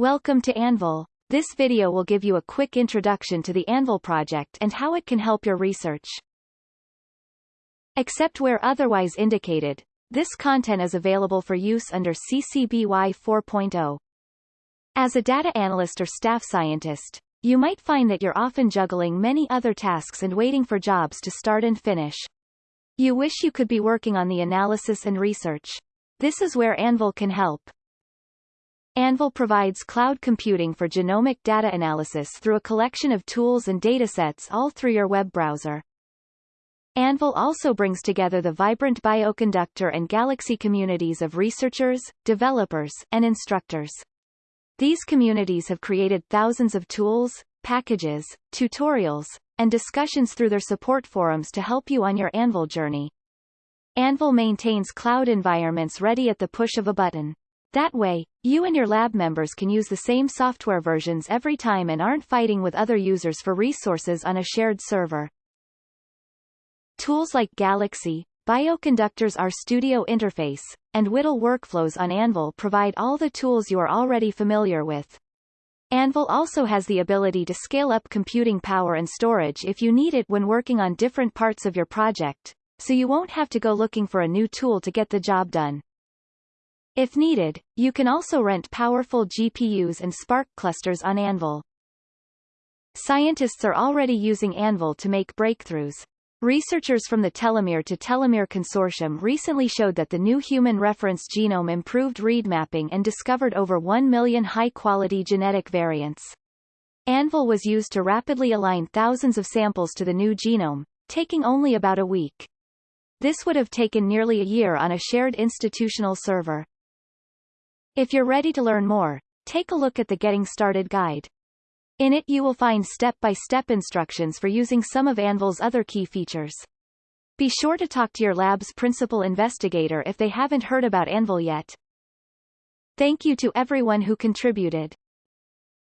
Welcome to Anvil. This video will give you a quick introduction to the Anvil project and how it can help your research. Except where otherwise indicated, this content is available for use under CC BY 4.0. As a data analyst or staff scientist, you might find that you're often juggling many other tasks and waiting for jobs to start and finish. You wish you could be working on the analysis and research. This is where Anvil can help. Anvil provides cloud computing for genomic data analysis through a collection of tools and datasets all through your web browser. Anvil also brings together the vibrant bioconductor and galaxy communities of researchers, developers, and instructors. These communities have created thousands of tools, packages, tutorials, and discussions through their support forums to help you on your Anvil journey. Anvil maintains cloud environments ready at the push of a button. That way, you and your lab members can use the same software versions every time and aren't fighting with other users for resources on a shared server. Tools like Galaxy, Bioconductor's RStudio interface, and WDL workflows on Anvil provide all the tools you are already familiar with. Anvil also has the ability to scale up computing power and storage if you need it when working on different parts of your project, so you won't have to go looking for a new tool to get the job done. If needed, you can also rent powerful GPUs and Spark clusters on Anvil. Scientists are already using Anvil to make breakthroughs. Researchers from the Telomere to Telomere Consortium recently showed that the new human reference genome improved read mapping and discovered over 1 million high-quality genetic variants. Anvil was used to rapidly align thousands of samples to the new genome, taking only about a week. This would have taken nearly a year on a shared institutional server. If you're ready to learn more, take a look at the Getting Started guide. In it you will find step-by-step -step instructions for using some of Anvil's other key features. Be sure to talk to your lab's principal investigator if they haven't heard about Anvil yet. Thank you to everyone who contributed.